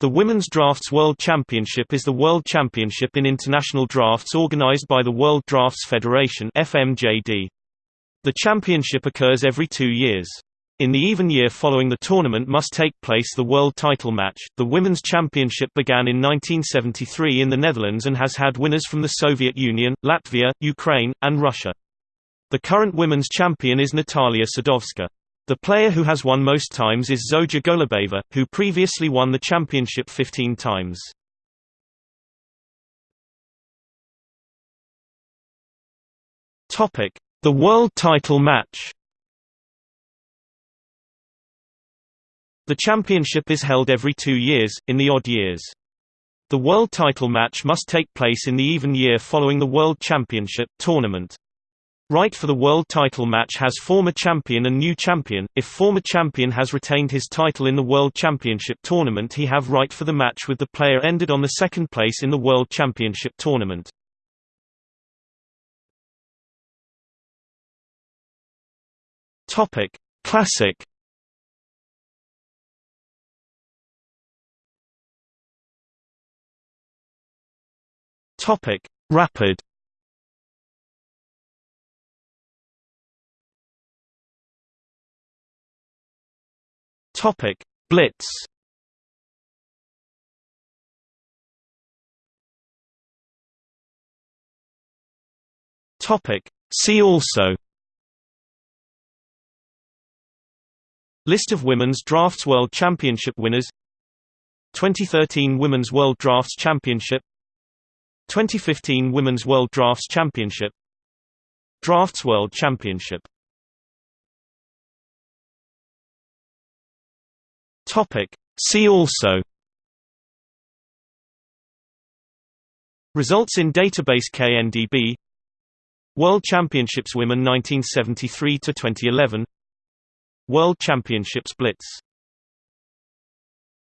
The Women's Drafts World Championship is the world championship in international drafts organized by the World Drafts Federation FMJD. The championship occurs every two years. In the even year following the tournament must take place the world title match. The Women's Championship began in 1973 in the Netherlands and has had winners from the Soviet Union, Latvia, Ukraine, and Russia. The current women's champion is Natalia Sadovska. The player who has won most times is Zoja Golubeva, who previously won the championship 15 times. The World Title Match. The championship is held every two years, in the odd years. The world title match must take place in the even year following the World Championship tournament. Right for the world title match has former champion and new champion. If former champion has retained his title in the World Championship tournament he have right for the match with the player ended on the second place in the World Championship tournament. Classic Rapid Topic: Blitz. Topic: See also. List of Women's Drafts World Championship winners. 2013 Women's World Drafts Championship. 2015 Women's World Drafts Championship. Drafts World Championship Topic. See also. Results in database KNDB World Championships Women 1973 to 2011 World Championships Blitz